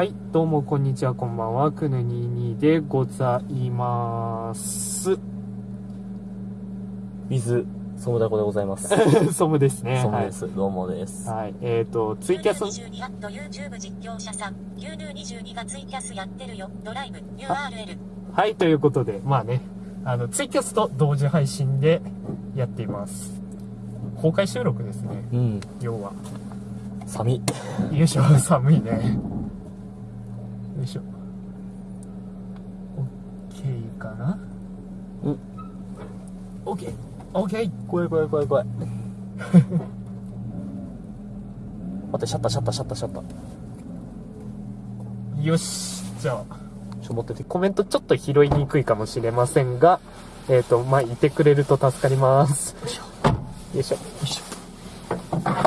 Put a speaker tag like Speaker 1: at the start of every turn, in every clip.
Speaker 1: はい、どうもこんにちは、こんばんは。くぬ22でございます。
Speaker 2: 水、ソムダコでございます。
Speaker 1: ソムですね。
Speaker 2: ソムです。どうもです。
Speaker 1: はい。はい。えっ、と、ツイキャス、
Speaker 3: 22アット YouTube 実況者さん。牛乳22がツイキャスやってるよ。ドライブ URL。
Speaker 1: はい、ということで、まあね、あの、ツイキャスと同時配信でやっています。公開収録ですね、
Speaker 2: うん。
Speaker 1: 要は。
Speaker 2: 寒い。
Speaker 1: よいしょ、寒いね。よいしょ。オッケーかな？
Speaker 2: うん。
Speaker 1: オッケー。オッケー。
Speaker 2: 怖い怖い怖い怖い。待って、シャッターシャッターシャッターシャッター。
Speaker 1: よし。じゃあ。
Speaker 2: ちょ、持ってて。
Speaker 1: コメントちょっと拾いにくいかもしれませんが、えっ、と、まあ、いてくれると助かります。よいしょ。
Speaker 2: よいしょ。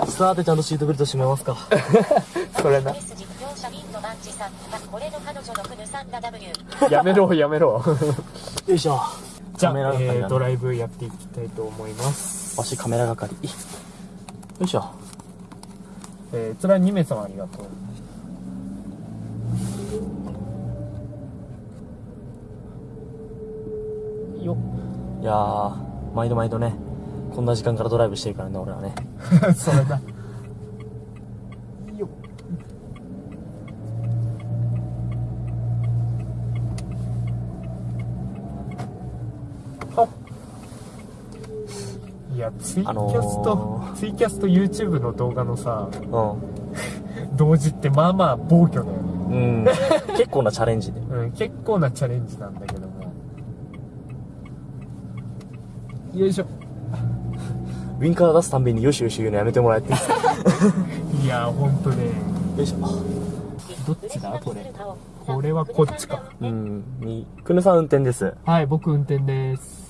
Speaker 2: さて、ちゃんとシートベルト締めますか。
Speaker 1: それな。
Speaker 3: れの彼女のクヌさんだ W。
Speaker 1: やめろ、やめろ。
Speaker 2: よいしょ。
Speaker 1: じゃあ、えードライブやっていきたいと思います。
Speaker 2: わしカメラ係。よいしょ。
Speaker 1: えー、つら2名様ありがとう。よ
Speaker 2: いやー、毎度毎度ね、こんな時間からドライブしてるからね、俺はね。
Speaker 1: っ。それだ。よっ。はっ。いや、ツイキャスと、
Speaker 2: あのー
Speaker 1: ツイキャスと YouTube の動画のさ、
Speaker 2: う
Speaker 1: 同時ってまあまあ暴挙だよね。
Speaker 2: ん。うん。結構なチャレンジで。
Speaker 1: うん、結構なチャレンジなんだけども。よいしょ。
Speaker 2: ウィンカー出すたんびによしよし言うのやめてもらえて い
Speaker 1: や、ほんとね。
Speaker 2: よいしょ。
Speaker 1: どっちだ？これこれはこっちか。
Speaker 2: うん。に、くぬさん運転です。
Speaker 1: はい、僕運転です。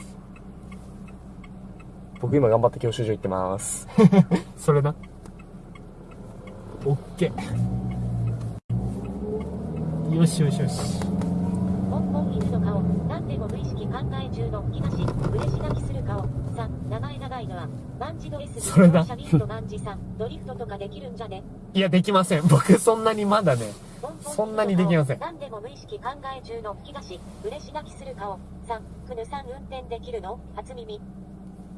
Speaker 2: 僕今頑張って教習所行ってます。
Speaker 1: それな。オッケー。よしよしよし。
Speaker 3: ポンポン犬の顔。なんでも無意識考え中の東。嬉し泣きする顔。さ、名前長いのは。マンチド S 実
Speaker 1: それだ
Speaker 3: 況者ミントマンチさん。ドリフトとかできるんじゃね
Speaker 1: いや、できません。僕そんなにまだね。そんなにできません
Speaker 3: なんでも無意識考え中の東。嬉し泣きする顔。さ、クヌさん運転できるの？初耳。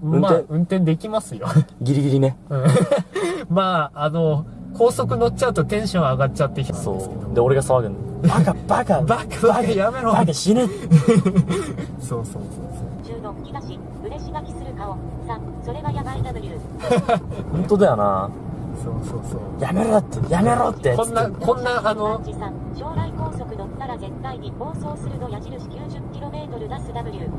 Speaker 1: まあ、
Speaker 2: 運転
Speaker 1: 運転できますよ。
Speaker 2: ギリギリね。
Speaker 1: うんまあ、あの、高速乗っちゃうとテンション上がっちゃってきたん
Speaker 2: そ
Speaker 1: ですけど。
Speaker 2: う。で、俺が騒ぐの。バカ、バカ、
Speaker 1: バカ、バカ、やめろ。
Speaker 2: バカ死ぬ。
Speaker 1: そうそうそうそう。
Speaker 3: 中の東。嬉し泣きする顔。さ、それはやばい W。
Speaker 2: 本当だよな。
Speaker 1: そうそうそう。
Speaker 2: やめろって、やめろって。
Speaker 1: こんな、こんな、あの、
Speaker 3: 将来高速乗ったら絶対に暴走するの矢印 90km 出す W。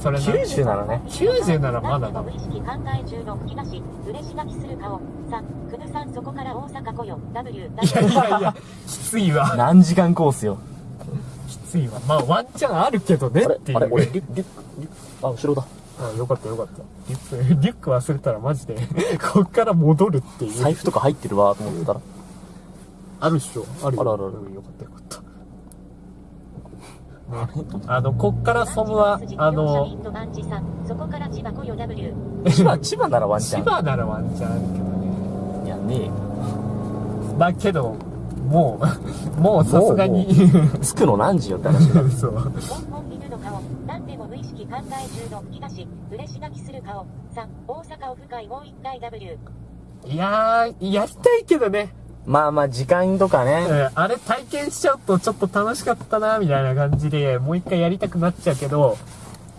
Speaker 1: それな。
Speaker 2: 90ならね。
Speaker 1: 90ならまだだ
Speaker 3: 無意識考え中の東。嬉し泣きする顔。さ、くぬさんそこから大阪来よ。W。
Speaker 1: いやいやいや、きついわ。
Speaker 2: 何時間コースよ。
Speaker 1: きついわ。まあ、ワンチャンあるけどね
Speaker 2: あれ
Speaker 1: っていう。
Speaker 2: あれ俺、リュック、リュック、リュック、あ、後ろだ。
Speaker 1: あよかったよかった。リュック、リュック忘れたらマジで、こっから戻るっていう。
Speaker 2: 財布とか入ってるわ、と思ってたら。
Speaker 1: あるっしょ。あるよ
Speaker 2: あるあるある
Speaker 1: うんよかったよかった。ね、あの、こっからソムは、あの、
Speaker 3: マンチさんそこから千葉。
Speaker 2: 千葉、千葉ならワンチ
Speaker 1: 千
Speaker 2: ャン。
Speaker 1: 葉ならワンチャンあるけどね。
Speaker 2: いや、ねえよ。
Speaker 1: まあけど、もう、もうさすがに、
Speaker 2: 着くの何時よって話だ。
Speaker 1: そう。
Speaker 3: ポンポン犬の顔。なんでも無意識考え中の東。嬉し泣きする顔。さ、大阪オフ会もう一回 W。
Speaker 1: いやー、やりたいけどね。
Speaker 2: まあまあ、時間とか
Speaker 1: う
Speaker 2: ね。
Speaker 1: んあれ体験しちゃうとちょっと楽しかったな、みたいな感じで、もう一回やりたくなっちゃうけど、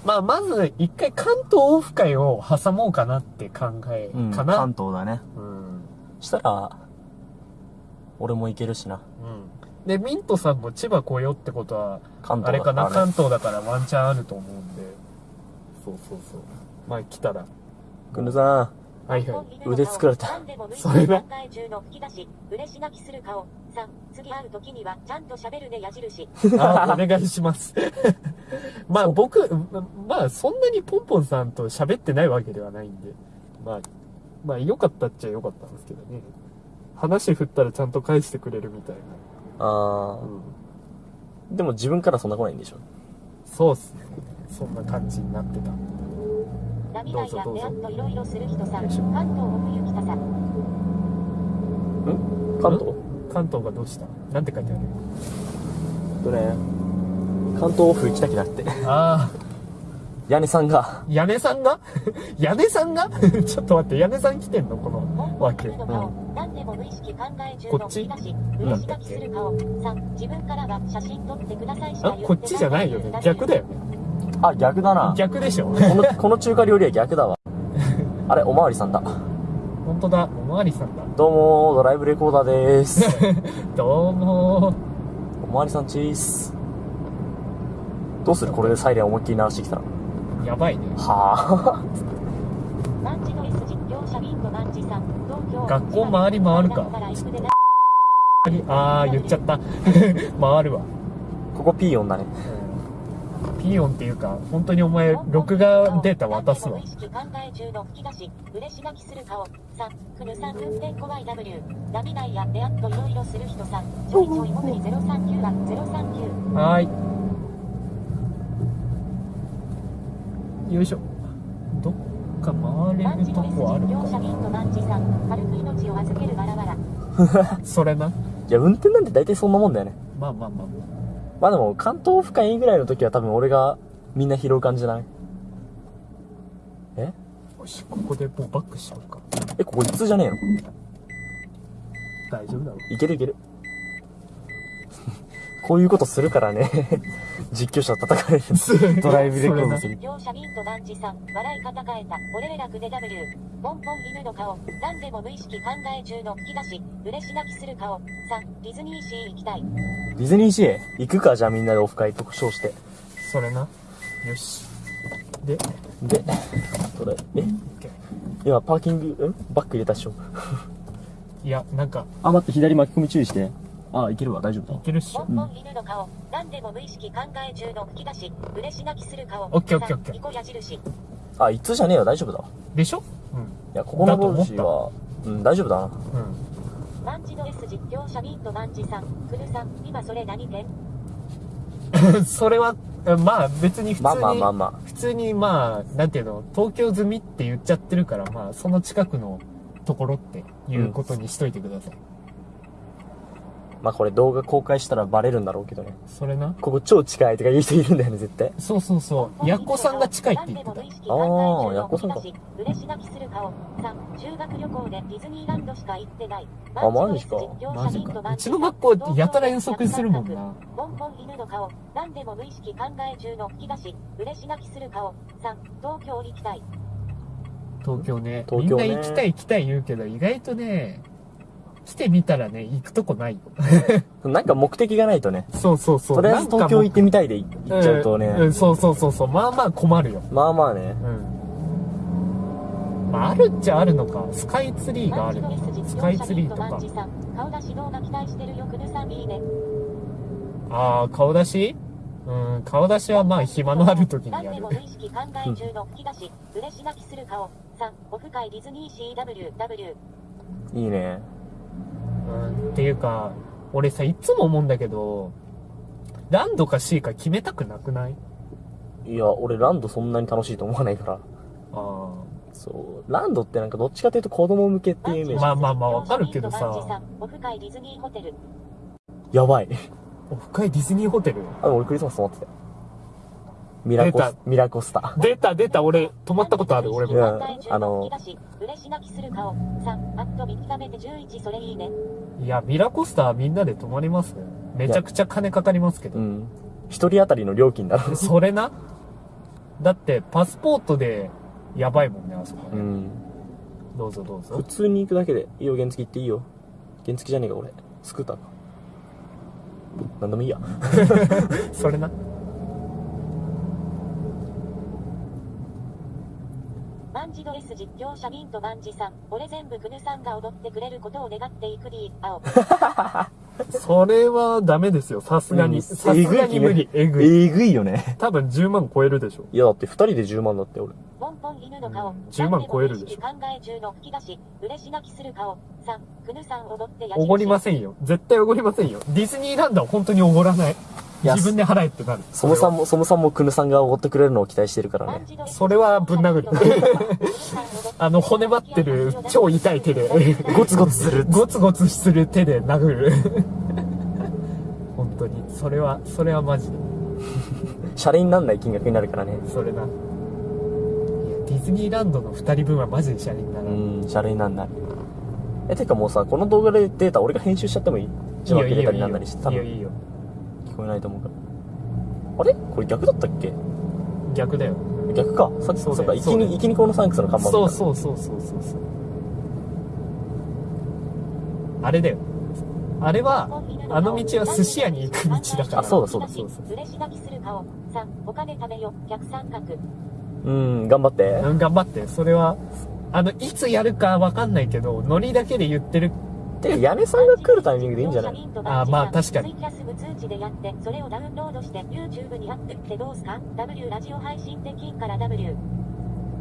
Speaker 1: まあ、まず一回関東オフ会を挟もうかなって考え
Speaker 2: うん、
Speaker 1: かな。
Speaker 2: 関東だね。
Speaker 1: うん。
Speaker 2: したら、俺も行けるしな。
Speaker 1: うん。で、ミントさんも千葉来よってことは、
Speaker 2: 関東
Speaker 1: あれかな？関東だからワンチャンあると思うんで。そうそうそう。まあ来たら。
Speaker 2: くぬさ
Speaker 1: はいは
Speaker 2: 腕作られた
Speaker 1: それね
Speaker 3: 考え中の吹き出し、嬉し泣きする顔。さ、次会う時にはちゃんと喋るね矢印。
Speaker 1: い。あ、お願いします。まあ僕、まあそんなにポンポンさんと喋ってないわけではないんで。まあ、まあ良かったっちゃ良かったんですけどね。話振ったらちゃんと返してくれるみたいな。
Speaker 2: ん。あ
Speaker 1: うん。
Speaker 2: ー。でも自分からそんな来ないんでしょ？
Speaker 1: そうっすね。そんな感じになってた。
Speaker 3: 涙や
Speaker 1: どうぞどうぞ。
Speaker 3: であっといろいろする人さ。関東奥行きたさ。
Speaker 2: 関東？
Speaker 1: 関東がどうした？なんて書いてある？
Speaker 2: とね関東オフ行きたくなって。
Speaker 1: ああ
Speaker 2: 屋根さんが。
Speaker 1: 屋根さんが？屋根さんが？ちょっと待って屋根さん来てんの？このわけ。
Speaker 3: の顔、何でも無意識考え中の
Speaker 1: こっち？
Speaker 3: 引き出し、嬉し書きする顔。3、自分からは写真撮ってくださいしか
Speaker 1: あこっちじゃないよね。逆だよね
Speaker 2: あ逆だな。
Speaker 1: 逆でしょ。
Speaker 2: このこの中華料理は逆だわ。あれおまわりさんだ。
Speaker 1: 本当だ。おまわりさんだ。
Speaker 2: どうもドライブレコーダーです。
Speaker 1: どうも
Speaker 2: おまわりさんチーズ。どうする？これでサイレン思いっきり鳴らしてきたら。
Speaker 1: やばいね。
Speaker 2: はあ。
Speaker 1: 学校回り回るか。ああ言っちゃった。回るわ。
Speaker 2: ここピーヨンだね
Speaker 1: ピーヨンっていうか本当にお前録画データ渡すわ
Speaker 3: 何でも無意識考え中の吹き出し、嬉し泣きする顔。3、くぬさん運転怖い W。ナビ内やであっといろいろする人さん。ちょいちょい潜り039は039。
Speaker 1: はーいよいしょどっか回れるとこあるか。それない
Speaker 2: や運転なんて大体そんなもんだよね
Speaker 1: まあまあまあま
Speaker 2: まあでも関東オフ会ぐらいの時は多分俺がみんな拾う感じじゃない？え？
Speaker 1: あよしここでもうバックしようか。
Speaker 2: えここ一通じゃねえの？
Speaker 1: 大丈夫だろ
Speaker 2: いけるいけるこういうことするからね。実況者叩かれる。ドライブレコードする。
Speaker 3: 実況者ビンとさん。笑い方変えた。俺らくで W。ポンポン犬の顔。何でも無意識考え中の吹き出し。嬉し泣きする顔。3、ディズニーシー行きたい。
Speaker 2: ディズニーシーへ？行くか？じゃあみんなでオフ会特賞して。
Speaker 1: それな。よし。で？
Speaker 2: でこれ。え？今パーキングん？バック入れたっしょ。
Speaker 1: いやなんか。
Speaker 2: あ待って左巻き込み注意してあいけるわ大丈夫
Speaker 1: いけるっしょ
Speaker 3: ポンポン犬の顔。何でも無意識考え中の吹き出し。嬉し泣きする顔。
Speaker 1: オッケーオッケーオッケー
Speaker 3: 3ニコ矢印。
Speaker 2: あ一通じゃねえよ大丈夫だわ
Speaker 1: でしょ？うん
Speaker 2: いやここの路地はうん大丈夫だな
Speaker 1: うん
Speaker 3: マンジの S 実況者ビンとマンジさん。くるさん。今それ何点？
Speaker 1: それは、まあ別に普通に、
Speaker 2: まあまあまあま
Speaker 1: 普通にまあ、なんていうの、東京済みって言っちゃってるから、まあその近くのところっていうことにしといてください。
Speaker 2: まあこれ動画公開したらバレるんだろうけどね
Speaker 1: それな？
Speaker 2: ここ超近いとか言う人いるんだよね絶対
Speaker 1: そうそうそう。やっこさんが近いって言ってた。
Speaker 2: あーやっこさんか
Speaker 3: 吹き出し嬉し泣きする顔。3、修学旅行でディズニーランドしか行ってない。
Speaker 2: あマジか
Speaker 1: マジか。うちの学校やたら遠足するもんな。
Speaker 3: 犬の顔。何でも無意識考え中の吹き出し。嬉し泣きする顔。3、東京行きたい。
Speaker 1: 東京ね。
Speaker 2: 東京ね
Speaker 1: みんな行きたい行きたい言うけど、意外とね、来てみたらね、行くとこないよ。
Speaker 2: なんか目的がないとね
Speaker 1: そうそうそう。
Speaker 2: とりあえず東京行ってみたいで行っちゃうとね、
Speaker 1: んんそうそうそうそう。まあまあ困るよ。
Speaker 2: まあまあね
Speaker 1: うん。まあ、あるっちゃあるのか。スカイツリーがある
Speaker 3: の実
Speaker 1: スカイツリーとか。ああ、顔出し？うん、顔出しはまあ暇のある時にやる
Speaker 3: 何でも。無意識考え中の吹き出し。嬉し泣きする顔。3、オフ会ディズニーシー W。W。
Speaker 2: いいね
Speaker 1: うん、っていうか、俺さ、いつも思うんだけど、ランドか C か決めたくなくない？
Speaker 2: いや俺ランドそんなに楽しいと思わないから。
Speaker 1: あ
Speaker 2: そう。ランドってなんかどっちかというと子供向けっていうイメージ、
Speaker 1: まあまあまあわかるけどさ。
Speaker 3: オフ会ディズニーホテル。
Speaker 2: やばい。
Speaker 1: あ。オフ会ディズニーホテル？
Speaker 2: あ俺クリスマス泊まってたよミラコ
Speaker 1: 出
Speaker 2: スミラコスタ
Speaker 1: 出た出た、俺、泊まったことある、俺も。
Speaker 2: いやあの
Speaker 3: 嬉し泣きする顔。3、あっと見た目て11それいいね。
Speaker 1: いや、ミラコスターみんなで泊まりますね。めちゃくちゃ金かかりますけど
Speaker 2: う。ん一人当たりの料金だろ
Speaker 1: それな？だって、パスポートで、やばいもんね、あそこね。
Speaker 2: うん
Speaker 1: どうぞどうぞ
Speaker 2: 普。通に行くだけでいいよ原付行っていいよ原付じゃねえか俺スクーターかなんでもいいや
Speaker 1: それな？
Speaker 3: マンジド S 実況者ミンとマンジさん。俺全部クヌさんが踊ってくれることを願っていく D、青。
Speaker 1: それはダメですよ、さすがに。
Speaker 2: うん
Speaker 1: さすがに無理。えぐい。
Speaker 2: えぐいよね
Speaker 1: 多分10万超えるでしょ。
Speaker 2: いやだって二人で10万だって俺
Speaker 3: ポンポン犬の顔。
Speaker 1: 10万超えるでしょ
Speaker 3: 何も無意識考え中の吹き出し。嬉し泣きする顔。3、クヌさん踊ってや
Speaker 1: おごりませんよ。絶対おごりませんよ。ディズニーランドは本当におごらない。自分で払えってなる。
Speaker 2: ソムさんも、ソムさんもクヌさんがおごってくれるのを期待してるからね。
Speaker 1: それはぶん殴る。あの、骨張ってる超痛い手で、
Speaker 2: ゴツゴツする。
Speaker 1: ゴツゴツする手で殴る。本当に。それは、それはマジで。
Speaker 2: シャレになんない金額になるからね。
Speaker 1: それな。ディズニーランドの二人分はマジでシャレになる。
Speaker 2: うん、シャレになんない。え、てかもうさ、この動画でデータ俺が編集しちゃってもいい？字幕データになんなりして、多分
Speaker 1: いいよいいよ。
Speaker 2: 聞こえないと思うから。あれ？これ逆だったっけ？
Speaker 1: 逆だよ。
Speaker 2: 逆か。さっき、
Speaker 1: そ
Speaker 2: ううか、生きに、生きにこのサンクスの看板
Speaker 1: そう
Speaker 2: う。
Speaker 1: そうそうそうそうそう。あれだよ。あれは、あの道は寿司屋に行く道だから。
Speaker 2: あそうだそうだ
Speaker 1: そうそう。
Speaker 3: 嬉し泣きする顔。3、お金食べよ。逆三角。
Speaker 2: うん、頑張って。
Speaker 1: うん、頑張って。それは、あの、いつやるかわかんないけど、ノリだけで言ってる。
Speaker 2: てか、屋根さんが来るタイミングでいいんじゃない？
Speaker 1: あまあ確かに
Speaker 3: それをダウンロードして YouTube にアップってどうすか ?W ラジオ配信できんから W。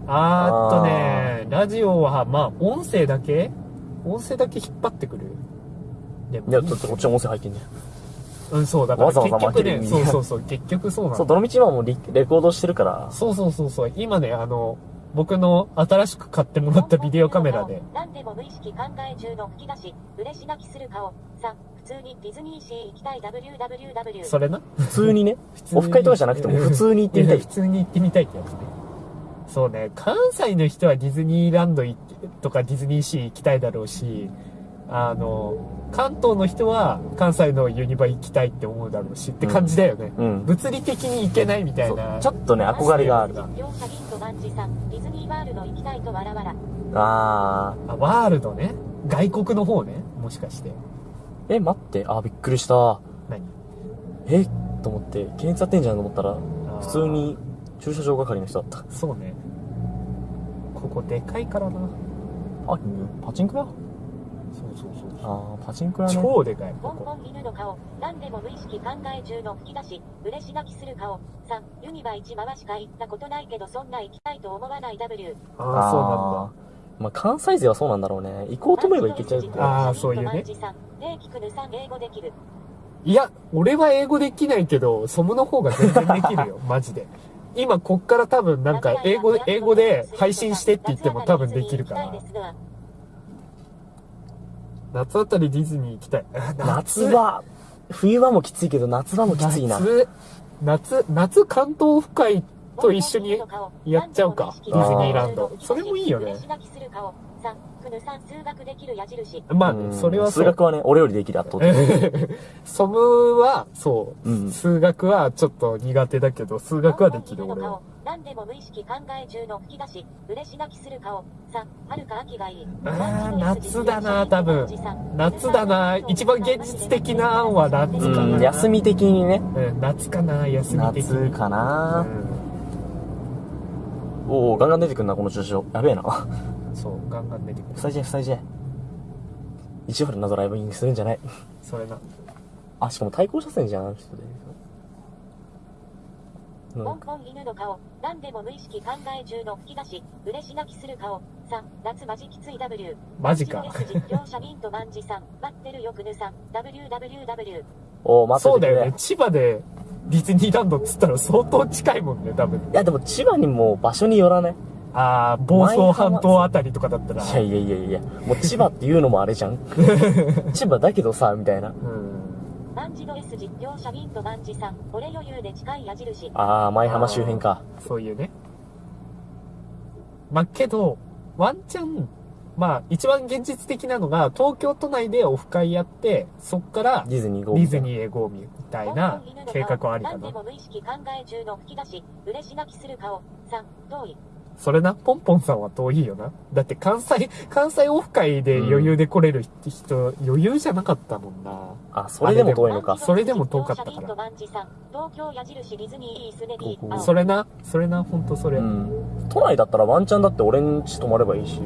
Speaker 1: あーっとね、ラジオは、まあ、音声だけ音声だけ引っ張ってくる。でも
Speaker 2: いや、ちょっとこっちの音声入ってんじゃん。
Speaker 1: うん、そう、だから
Speaker 2: わざわざ
Speaker 1: 結局ね、そうそうそう、結局そうなの。
Speaker 2: そう、どの道今もリレコードしてるから、
Speaker 1: そうそうそうそう、今ね、あの、僕の新しく買ってもらったビデオカメラで、
Speaker 3: 何でも無意識考え中の吹き出し、嬉し泣きする顔。3、普通にディズニーシー行きたい WWW。
Speaker 1: それな？
Speaker 2: 普通にね、
Speaker 1: 普通に
Speaker 2: オフ会とかじゃなくても普通に行ってみたい
Speaker 1: や普通に行ってみたいってやつね。そうね、関西の人はディズニーランド行ってとかディズニーシー行きたいだろうし、あの、関東の人は関西のユニバ行きたいって思うだろうしって感じだよね。
Speaker 2: うん。
Speaker 1: 物理的に行けないみたいな。
Speaker 2: ちょっとね、憧れがある。
Speaker 3: ワールド行きたいとわらわら。
Speaker 2: あ
Speaker 1: あ、ワールドね。外国の方ね。もしかして。
Speaker 2: ー。え、待って。あー、びっくりした。
Speaker 1: 何？
Speaker 2: えと思って、検閲やってんじゃんと思ったら、普通に駐車場係の人だった。
Speaker 1: そうね。ここでかいからな。
Speaker 2: あ、パチンコ屋？
Speaker 1: そうそうそう。
Speaker 2: あー、パチンコ屋ね。
Speaker 1: 超でかい。
Speaker 3: ポンポン犬の顔、何でも無意識考え中の吹き出し、嬉し泣きする顔。3、ユニバ1回しか行ったことないけどそんな行きたいと思わない W。
Speaker 1: ああ、そうなんだ。
Speaker 2: まあ、関西勢はそうなんだろうね。行こうと思えば行けちゃうって。
Speaker 1: あーそういうね。いや、俺は英語できないけど、ソムの方が全然できるよ、マジで。今、こっから多分なんか、英語で、英語で配信してって言っても多分できるから。夏あたりディズニー行きたい。
Speaker 2: 夏場、冬場もきついけど、夏場もきついな。
Speaker 1: 夏、夏、夏関東府会と一緒にやっちゃうか。ディズニーランド。それもいいよね
Speaker 3: 嬉。し泣きする顔。3、クヌさん数学できる矢印。
Speaker 1: まあそれはそう。
Speaker 2: 数学はね、俺よりできる圧倒的。
Speaker 1: ソムは、そう、
Speaker 2: うん
Speaker 1: 数学はちょっと苦手だけど、数学はできる、俺は。
Speaker 3: 何でも無意識考え中の吹き出し、嬉し泣きする顔。3、春か秋がいい。
Speaker 1: あー夏だな多分夏だな一番現実的な案は夏か
Speaker 2: うん、
Speaker 1: な。
Speaker 2: 休み的にね。
Speaker 1: うん、夏かな、休み的に。
Speaker 2: 夏かな
Speaker 1: う
Speaker 2: おおガンガン出てくんな、この駐車場。やべえな。
Speaker 1: ん、そう、ガンガン出てくる。
Speaker 2: 塞いじゃえ、塞いじゃえ。一応なドライブインするんじゃない。
Speaker 1: それな。
Speaker 2: あ、しかも対向車線じゃん、あの人で。うん
Speaker 3: ポンポン犬の顔。何でも無意識考え中の吹き出し、嬉し泣きする顔。3、夏マジきつい W。
Speaker 1: マジか
Speaker 3: マジの S 実況者ミントマンジさん。待ってるよくぬさん。WWW。
Speaker 2: おー、待っててくれ
Speaker 1: そうだよね。千葉でディズニーランドっつったら相当近いもんね、多分。
Speaker 2: いや、でも千葉にも場所によらない？
Speaker 1: ああ、房総半島あたりとかだったら。
Speaker 2: いやいやいやいや、もう千葉っていうのもあれじゃん。千葉だけどさ、みたいな。
Speaker 1: うん。
Speaker 3: マンジの S 実況者ミントマンジさん。俺余裕で近い矢印。
Speaker 2: あー、舞浜周辺か。
Speaker 1: そういうね。まあ、けど、ワンチャン、まあ、一番現実的なのが、東京都内でオフ会やって、そっから
Speaker 2: ディズニーゴ
Speaker 1: デ
Speaker 2: ー
Speaker 1: ィズニーへ GO みたいな計画はありかな。
Speaker 3: 何でも無意識考え中の吹き出し、嬉し泣きする顔。3、遠い。
Speaker 1: それな、ポンポンさんは遠いよな。だって関西、関西オフ会で余裕で来れる人、余裕じゃなかったもんな。
Speaker 2: あ、それでも遠いのか。
Speaker 1: それでも遠かったからそれな、それな、ほんとそれ。
Speaker 2: うん。都内だったらワンチャンだって俺ん家泊まればいいし。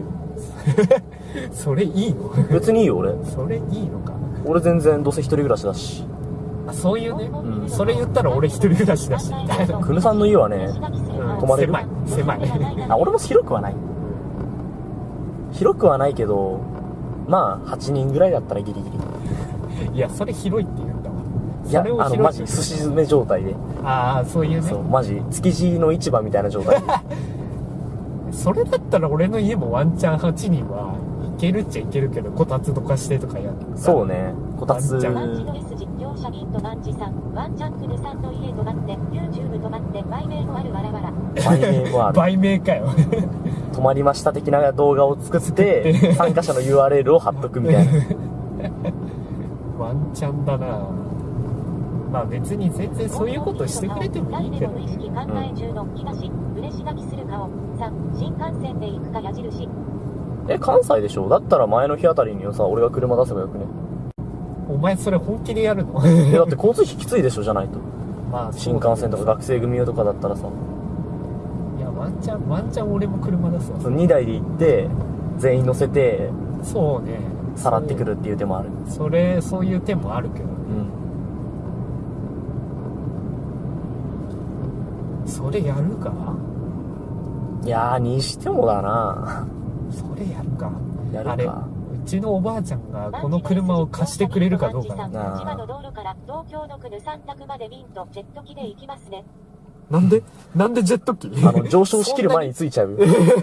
Speaker 1: それいいの？
Speaker 2: 別にいいよ、俺。
Speaker 1: それいいのか
Speaker 2: 俺全然どうせ一人暮らしだし。
Speaker 1: あそういうね。
Speaker 2: うん
Speaker 1: それ言ったら俺一人暮らしだし、みたいな。
Speaker 2: くぬさんの家はね、
Speaker 1: うん
Speaker 2: 泊まれる？
Speaker 1: 狭い、狭い。
Speaker 2: あ、俺も広くはない。広くはないけど、まあ、8人ぐらいだったらギリギリ。
Speaker 1: いや、それ広いって言うんだわ。
Speaker 2: いやあのマジ
Speaker 1: 広
Speaker 2: 寿司詰め状態で
Speaker 1: ああそういうね
Speaker 2: そうマジ築地の市場みたいな状態で
Speaker 1: それだったら俺の家もワンチャン8人はいけるっちゃいけるけどこたつとかしてとかや
Speaker 2: そうねこたつ
Speaker 1: ワンちゃん
Speaker 3: マンチドレス実況者ビンとマンチさん、ワンチャンクヌさんの家泊まって、YouTube 泊まって、売名もあるわらわら。
Speaker 2: 売名もある
Speaker 1: 売名かよ
Speaker 2: 泊まりました的な動画を作って 参加者の URL を貼っとくみたいな
Speaker 1: ワンチャンだなまあ別に全然そういうことしてくれてもいいけど
Speaker 3: 誰でも無意識考え中の吹き出し、嬉し泣きする顔。3、新幹線で行くか矢印。
Speaker 2: え関西でしょ？だったら前の日あたりにさ俺が車出せばよくね？
Speaker 1: お前それ本気でやるの？
Speaker 2: えだって交通費きついでしょじゃないと。
Speaker 1: まあ
Speaker 2: 新幹線とか学生組用とかだったらさ。
Speaker 1: いやワンチャンワンチャン俺も車出すわ。
Speaker 2: その2台で行って全員乗せて
Speaker 1: そうね。
Speaker 2: さらってくるっていう手もある。
Speaker 1: それそういう手もあるけど
Speaker 2: うん
Speaker 1: それやるか？
Speaker 2: いやーにしてもだな。
Speaker 1: それやるか。あれ
Speaker 2: やるか。
Speaker 1: うちのおばあちゃんがこの車を貸してくれるかどうかな
Speaker 2: な。
Speaker 3: 千葉の道路から東京のクヌ三択までビンとジェット機で行きますね。
Speaker 1: なんで？なんでジェット機？
Speaker 2: あの上昇しきる前についちゃう。よ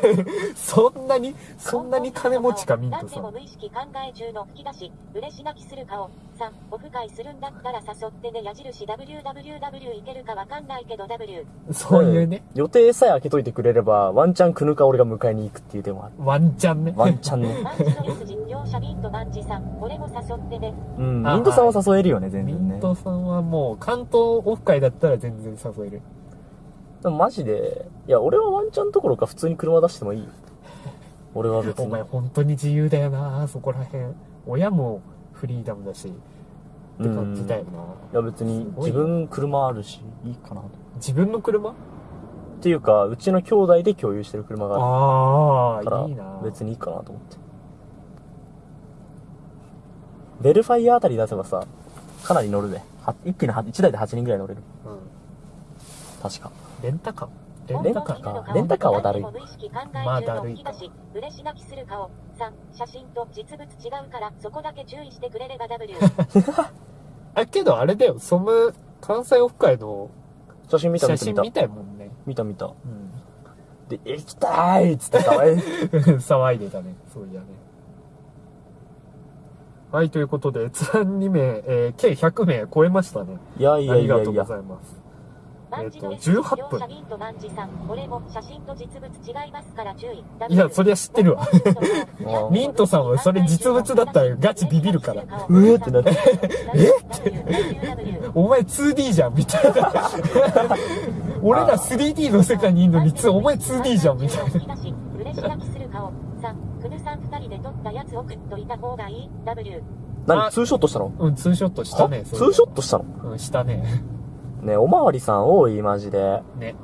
Speaker 1: そんなにそんなに金持ちかミント
Speaker 3: 何で
Speaker 1: さん。
Speaker 3: も無意識考え中の吹き出し、嬉し泣きする顔。3、オフ会するんだったら誘ってね矢印 WWW いけるかわかんないけど W。
Speaker 1: そういうね
Speaker 2: 予定さえ開けといてくれればワンチャンくぬか俺が迎えに行くっていう手もある。
Speaker 1: ワンチャンね。
Speaker 2: ワンチャンね。
Speaker 3: マンチの S 実況者ビンとマンチさん、俺も誘ってね。
Speaker 2: うん。
Speaker 1: あ
Speaker 2: ミントさんは誘えるよね全
Speaker 1: ミ
Speaker 2: 然ね。
Speaker 1: ントさんはもう関東オフ会だったら全然誘える
Speaker 2: でもマジでいや俺はワンチャンどころか普通に車出してもいい。よ俺は別に。
Speaker 1: お前本当に自由だよなそこら辺。親もフリーダムだしって感じだよな、
Speaker 2: いや別に自分車あるしいいかな。と
Speaker 1: 自分の車？
Speaker 2: っていうかうちの兄弟で共有してる車があ
Speaker 1: あ
Speaker 2: るから
Speaker 1: あいいな。
Speaker 2: 別にいいかなと思って。ベルファイアあたり出せばさかなり乗るで。は一気に1台で8人ぐらい乗れる。
Speaker 1: うん。
Speaker 2: 確か
Speaker 1: レンタカー。レ
Speaker 2: レンタカーか。レンタカーはだるい。
Speaker 3: 何でも無意識考え中
Speaker 1: まあだるい。か
Speaker 3: き出し、嬉し泣きする顔。3、写真と実物違うからそこだけ注意してくれれば W。
Speaker 1: あけどあれだよ。その関西オフ会の
Speaker 2: 写真見た見た見た。
Speaker 1: 写真見たいもんね。
Speaker 2: 見た見た。
Speaker 1: うん。
Speaker 2: で行きたいっつってさえ
Speaker 1: 騒いでたね。そういやね。はいということで閲覧2名、えー計100名超えましたね。
Speaker 2: いやいや
Speaker 1: ありがとうご
Speaker 2: いやいや
Speaker 1: ざいますえっと18分
Speaker 3: 実況者ビンとマンチさん、俺も写真と実物違いますから注意。
Speaker 1: いやそりゃ知ってるわ。ミントさんはそれ実物だったらガチビビるから。
Speaker 2: うえってなって。
Speaker 3: え
Speaker 1: お前 2D じゃんみたいな。俺ら 3D の世界にいるのにつお前 2D じゃんみたいな。
Speaker 3: な。嬉し泣きする顔。3、クヌさん二人で撮ったやつ送っといた方がいい ?W。
Speaker 2: 何ツーショットしたの？
Speaker 1: うんツーショットしたね
Speaker 2: ツーショットしたの？
Speaker 1: うんしたね
Speaker 2: ねおまわりさん多いマジで。
Speaker 1: ね。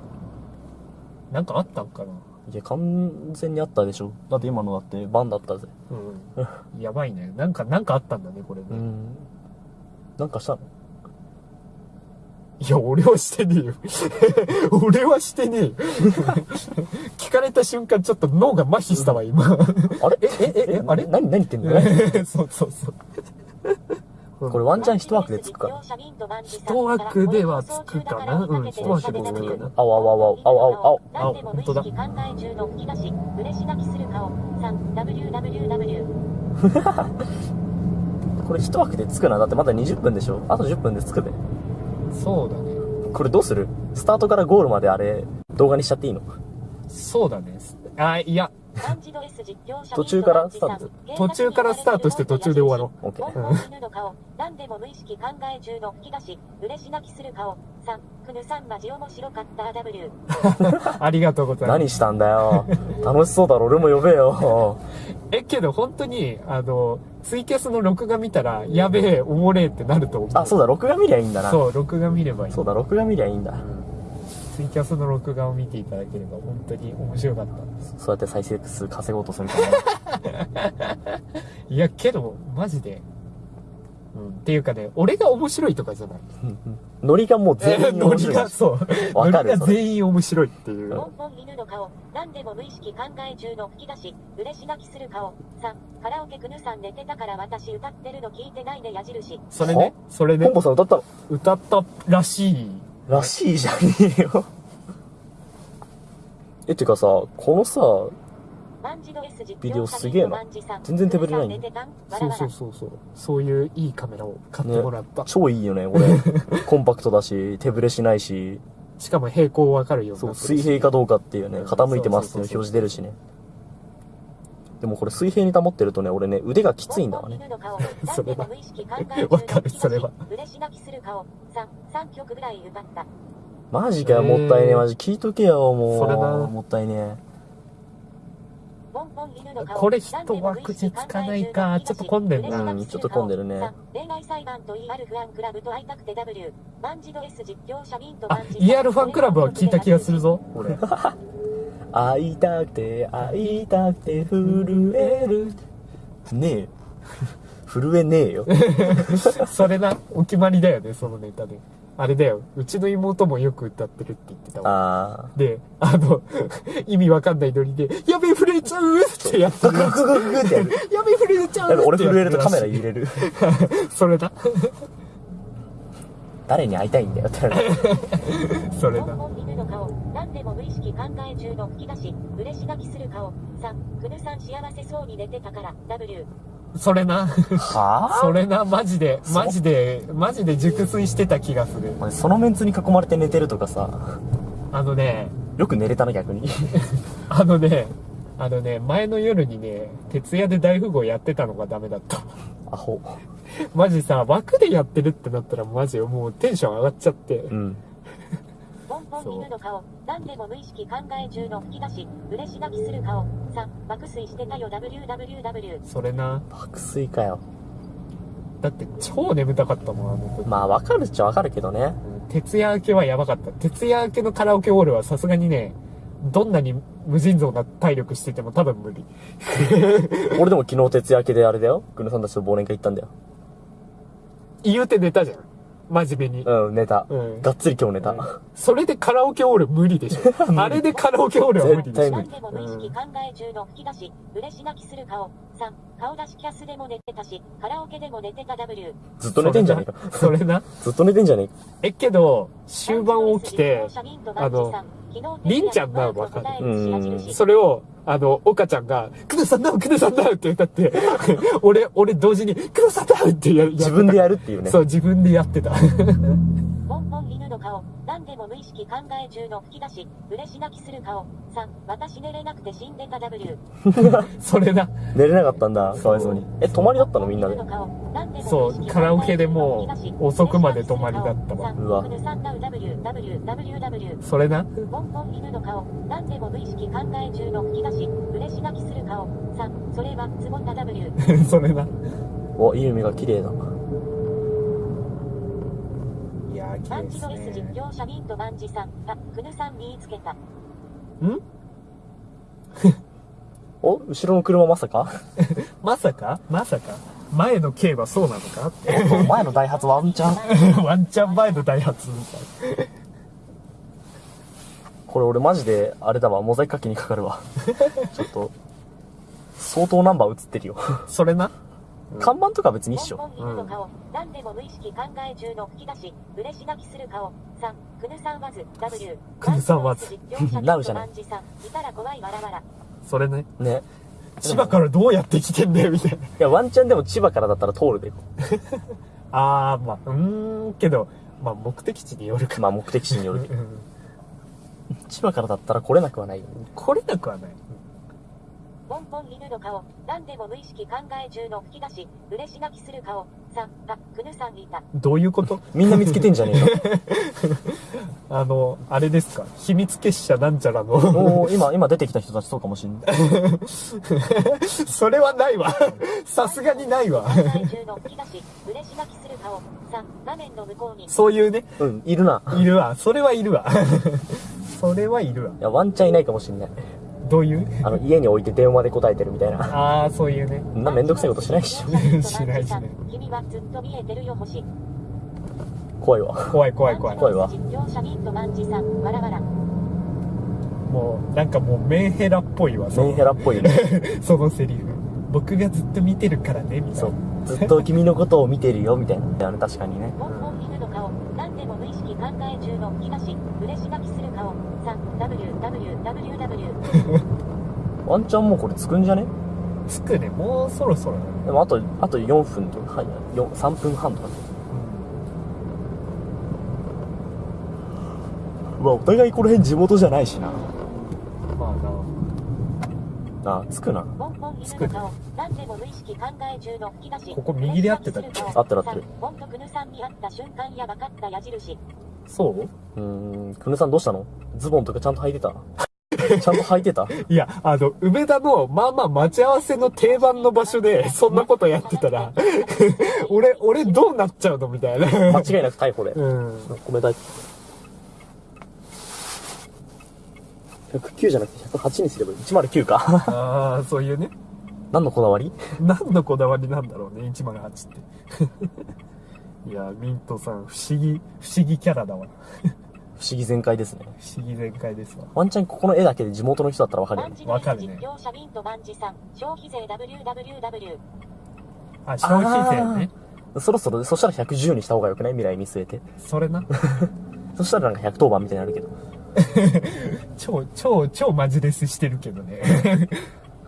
Speaker 1: なんかあったんかな？い
Speaker 2: や完全にあったでしょ。だって今のだってバンだったぜ。
Speaker 1: うんやばいね。なんかなんかあったんだねこれね、
Speaker 2: うん。なんかしたの？
Speaker 1: いや俺はしてねえよ。俺はしてねえよ。聞かれた瞬間ちょっと脳が麻痺したわ今。
Speaker 2: あれ？ええええ
Speaker 1: あれ？
Speaker 2: 何何言ってんの？
Speaker 1: そうそうそう
Speaker 2: これワンチャン一枠でつくか
Speaker 1: 一枠ではつくかな？うん。一枠でつくかな？
Speaker 2: 青青青青青。青。
Speaker 3: 何でも無意識考え中の吹き出し、嬉し泣きする顔。3、WWW。
Speaker 2: これ一枠でつくなだってまだ20分でしょ？あと10分でつくべ
Speaker 1: そうだね。
Speaker 2: これどうする？スタートからゴールまであれ動画にしちゃっていいの？
Speaker 1: そうだね。あいや
Speaker 2: 途中からスタート。
Speaker 1: 途中からスタートして途中で終わろ
Speaker 2: オッケー
Speaker 3: 本当犬の顔。何でも無意識考え中の吹き出し、嬉し泣きする顔。3、クヌさん。マジ面白かった W。
Speaker 1: ありがとうございます。
Speaker 2: 何したんだよ。楽しそうだろ。俺も呼べよ。
Speaker 1: えけど本当にあのツイキャスの録画見たらやべえおもれえってなると思う。
Speaker 2: あそうだ。録画見りゃいいんだな。
Speaker 1: そう録画見ればいい。
Speaker 2: そうだ。録画見りゃいいんだ
Speaker 1: ツイキャスの録画を見ていただければ本当に面白かった
Speaker 2: そうやって再生数稼ごうとするから
Speaker 1: いやけどマジでうんっていうかね俺が面白いとかじゃない
Speaker 2: ノリがもう全員
Speaker 1: ノリ
Speaker 2: 面白い
Speaker 1: が、そう。
Speaker 2: わかる
Speaker 1: ノリが全員面白いっていう。
Speaker 3: 犬の顔、何でも無意識考え中の吹き出し、嬉し泣きする顔。3、カラオケくぬさん寝てたから私歌ってるの聞いてないで矢印。
Speaker 1: それね、それね
Speaker 2: ポン、ポンさん歌ったの
Speaker 1: 歌ったらしい。
Speaker 2: らしいじゃねえよ。え、てかさ、このさ、ビデオすげえな全然手ぶれない
Speaker 1: そうそうそうそう。そういういいカメラを買ってもらった。
Speaker 2: 超いいよね、これ。コンパクトだし、手ぶれしないし、
Speaker 1: しかも平行わかるように
Speaker 2: そう、水平かどうかっていうね、
Speaker 1: うん
Speaker 2: 傾いてますっていう表示出るしね。でもこれ水平に保ってるとね、俺ね、腕がきついんだわね。
Speaker 1: それは
Speaker 3: わ
Speaker 1: わかるそれは
Speaker 3: 嬉し泣きする顔。3、3曲ぐらい歌った。
Speaker 2: マジかよ、もったいねえ。マジ聞いとけよ、もう。
Speaker 1: それな
Speaker 2: もったいね
Speaker 3: ポンポン犬の顔
Speaker 1: これ一枠じゃつかないかちょっと混んでんな
Speaker 2: うんちょっと混んでるね
Speaker 3: 3恋愛裁判と ER ファンクラブと会いたくて W マンジド S 実況者ミンと
Speaker 1: あ
Speaker 3: マンジ、
Speaker 1: ER ファンクラブは聞いた気がするぞ、俺。
Speaker 2: 会いたくて、会いたくて、震える。ねえよ。震えねえよ。
Speaker 1: それな、お決まりだよね、そのネタで。あれだよ、うちの妹もよく歌ってるって言ってたわ。
Speaker 2: あ
Speaker 1: で、あの、意味わかんないノリで、やべえ、震えちゃうってやってる。
Speaker 2: ググググってやる。
Speaker 1: やべえ、震えちゃう
Speaker 2: やべ俺震えるとカメラ
Speaker 1: い
Speaker 2: 入れる。
Speaker 1: それだ。
Speaker 2: 誰に会いたいんだよって。
Speaker 1: それだ。
Speaker 3: 犬の顔何でも無意識考え中の吹き出し嬉し泣きする顔3くぬさん幸せそうに寝てたから W
Speaker 1: それな。
Speaker 2: は
Speaker 1: それな、マジで、マジで、マジで熟睡してた気がする。
Speaker 2: ぁそのメンツに囲まれて寝てるとかさ、
Speaker 1: あのね、
Speaker 2: よく寝れたな逆に。
Speaker 1: あのね、あのね、前の夜にね、徹夜で大富豪やってたのがダメだった。
Speaker 2: アホ。
Speaker 1: マジさ、枠でやってるってなったらマジもうテンション上がっちゃって。
Speaker 2: うん。
Speaker 3: ポンポン犬の顔何でも無意識考え中の吹き出し嬉し泣きする顔3爆睡してたよ WWW
Speaker 1: それな。
Speaker 2: 爆睡かよ。
Speaker 1: だって超眠たかったもん、あの時。
Speaker 2: まあわかるっちゃわかるけどね。
Speaker 1: 徹夜明けはやばかった。徹夜明けのカラオケオールはさすがにね、どんなに無尽蔵な体力してても多分無理。
Speaker 2: 俺でも昨日徹夜明けであれだよ。グヌさんたちと忘年会行ったんだよ。
Speaker 1: 言うて寝たじゃん。真面目に。
Speaker 2: うん、寝た。
Speaker 1: うん
Speaker 2: がっつり今日寝た。
Speaker 1: それでカラオケオール無理でしょ。あれでカラオケオールは無理でしょ
Speaker 3: でも無意識考え中の吹き出し嬉し泣きする顔3顔出しキャスでも寝てたしカラオケでも寝てた W
Speaker 2: ずっと寝てんじゃねえか。
Speaker 1: それな。
Speaker 2: ずっと寝てんじゃねえか。
Speaker 1: え、けど、終盤起きて、あの、りんちゃんなのわかる
Speaker 2: うん
Speaker 1: それを、あの、岡ちゃんが、くぬさんだくぬさんだって歌って、俺、俺同時に、くぬさんだってややってた
Speaker 2: 自分でやるっていうね。
Speaker 1: そう、自分でやってた。
Speaker 3: 無意識考え中の吹き出し嬉し泣きする顔3私寝れなくて死んでた W
Speaker 1: それだ。
Speaker 2: 寝れなかったんだ。かわいそうに。え、泊まりだったの？みんなで。
Speaker 1: そうカラオケでもう遅くまで泊まりだったわ
Speaker 2: うわ
Speaker 1: それな。
Speaker 3: ポンポン犬の顔何でも無意識考え中の吹き出し嬉し泣きする顔3それはつぼった W
Speaker 1: それな。
Speaker 2: お、いい海が綺麗だ。
Speaker 1: いやー、綺麗です
Speaker 3: マンジド S 実
Speaker 1: ね。
Speaker 3: 況者ミントマンジさんあくぬさん見つけた
Speaker 1: ん？
Speaker 2: お？後ろの車まさか？
Speaker 1: まさか？まさか？前の軽はそうなのか？って。
Speaker 2: 前のダイハツワンチャン？
Speaker 1: ワンチャン前のダイハツみたい
Speaker 2: これ俺マジで、あれだわ、モザイクかけにかかるわ。ちょっと、相当ナンバー映ってるよ。
Speaker 1: な。それな？
Speaker 2: 看板とか別に一緒。
Speaker 3: 何でも無意識考え中の吹き出し嬉し泣きする顔3くぬさんわず W
Speaker 1: くぬさんわず
Speaker 2: なるじゃない
Speaker 3: マンジさんいたら怖いわらわら
Speaker 1: それね。
Speaker 2: ね。
Speaker 1: 千葉からどうやって来てんだよ、みたいな。
Speaker 2: いや、ワンチャンでも千葉からだったら通るで。
Speaker 1: あー、まあ、うーん、けど、まあ、目的地によるか。
Speaker 2: まあ目的地によるけど。
Speaker 1: うん
Speaker 2: 千葉からだったら来れなくはないよ。
Speaker 1: 来れなくはない。
Speaker 3: ポンポン犬の顔何でも無意識考え中の吹き出し嬉し泣きする顔3あくぬさんいた
Speaker 1: どういうこと？
Speaker 2: みんな見つけてんじゃねえか。
Speaker 1: あの、あれですか？秘密結社なんちゃらの。
Speaker 2: おー今、今出てきた人たちそうかもしんない。
Speaker 1: それはないわ。さすがにないわ。
Speaker 3: 考え中の吹き出し嬉し泣きする顔3画面の向こうに
Speaker 1: そういうね、
Speaker 2: うん、いるな。
Speaker 1: いるわ。それはいるわ。それはいるわ。
Speaker 2: いや、ワンチャンいないかもしんない。
Speaker 1: どういう？
Speaker 2: あの、家に置いて電話で答えてるみたいな。
Speaker 1: ああ、そういうね。
Speaker 2: そんなめんどくさいことしないっしょ。
Speaker 1: しないしない
Speaker 3: 君はずっと見えてるよ星
Speaker 2: 怖いわ。
Speaker 1: 怖い怖い怖い。
Speaker 2: 怖いわ。
Speaker 1: もう、なんかもうメンヘラっぽいわ、
Speaker 2: メンヘラっぽいよね。
Speaker 1: そのセリフ。僕がずっと見てるからね、みたいな
Speaker 2: そう。。ずっと君のことを見てるよ、みたいな。あの確かにね。
Speaker 3: ポン犬の顔、何でも無意識考え中の東、嬉し泣きする顔、3、www。
Speaker 2: ワンチャンもうこれつくんじゃね？
Speaker 1: つくね、もうそろそろ。
Speaker 2: でもあと、あと4分とか、はい、よ3分半とか。うわ、お互いこの辺地元じゃないしな。
Speaker 1: まあな。
Speaker 2: あ、つくな。
Speaker 3: ポンポン犬の顔、何でも無意識考え中の東。
Speaker 1: ここ右で合ってたっけ？
Speaker 2: 合ってる合ってる。
Speaker 3: ポンとクヌさんに会った瞬間やばかった矢印。
Speaker 1: そう？
Speaker 2: うーん、くぬさんどうしたの？ズボンとかちゃんと履いてた？ちゃんと履いてた？
Speaker 1: いや、あの、梅田の、まあまあ待ち合わせの定番の場所で、そんなことやってたら、俺、俺どうなっちゃうのみたいな。
Speaker 2: 間違いなく逮捕で。
Speaker 1: うん。
Speaker 2: ごめんなさい。109じゃなくて108にすればいい。109か。
Speaker 1: ああ、そういうね。
Speaker 2: 何のこだわり？
Speaker 1: 何のこだわりなんだろうね、108って。いや、ミントさん、不思議、不思議キャラだわ。
Speaker 2: 不思議全開ですね。
Speaker 1: 不思議全開ですわ。
Speaker 2: ワンチャンここの絵だけで地元の人だったらわかるよね。
Speaker 1: わかるね
Speaker 3: 実況者ミントマンジさん、消費税 www。
Speaker 1: あ、消費税ね。
Speaker 2: そろそろ、そしたら110にした方がよくない？未来見据えて。
Speaker 1: それな。
Speaker 2: そしたらなんか110番みたいになるけど。
Speaker 1: 超、超、超マジレスしてるけどね。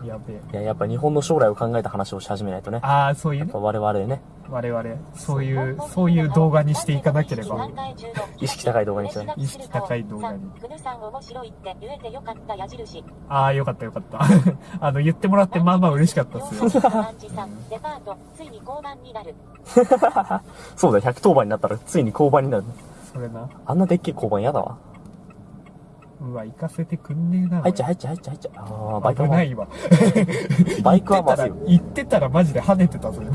Speaker 1: やべえ。
Speaker 2: いや、やっぱ日本の将来を考えた話をし始めないとね。
Speaker 1: ああ、そういうね
Speaker 2: やっぱ。我々ね、
Speaker 1: 我々、そういう、そういう動画にしていかなければ。
Speaker 2: 意識高い動画にしてね
Speaker 1: 意識高い動画に
Speaker 3: クヌさん面白いって言えてよかった矢印。
Speaker 1: ああ、よかったよかった。あの、言ってもらってまあまあ嬉しかったっすよ。
Speaker 3: マンジさん、デパート、ついに交番になる。
Speaker 2: そうだよ、110番になったらついに交番になる。
Speaker 1: それな。
Speaker 2: あんなでっけえ交番嫌だわ。
Speaker 1: うわ、行かせてくんねえな。
Speaker 2: 入っちゃう入っちゃう入っちゃう入っちゃう。ああ、バイク。
Speaker 1: 危ないわ。
Speaker 2: バイクはまず。
Speaker 1: 行ってたらマジで跳ねてたぞ、今。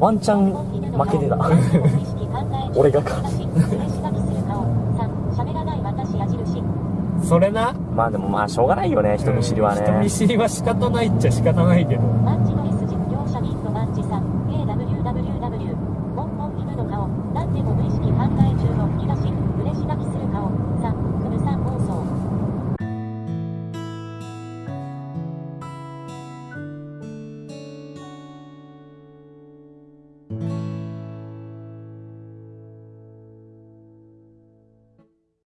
Speaker 2: ワンチャン負けてた。俺がか
Speaker 3: 嬉し泣きする顔。3、喋らない私矢印。
Speaker 1: それな。
Speaker 2: まあでもまあしょうがないよね、人見知りはね
Speaker 1: 人見。知りは仕方ないっちゃ仕方ないけど。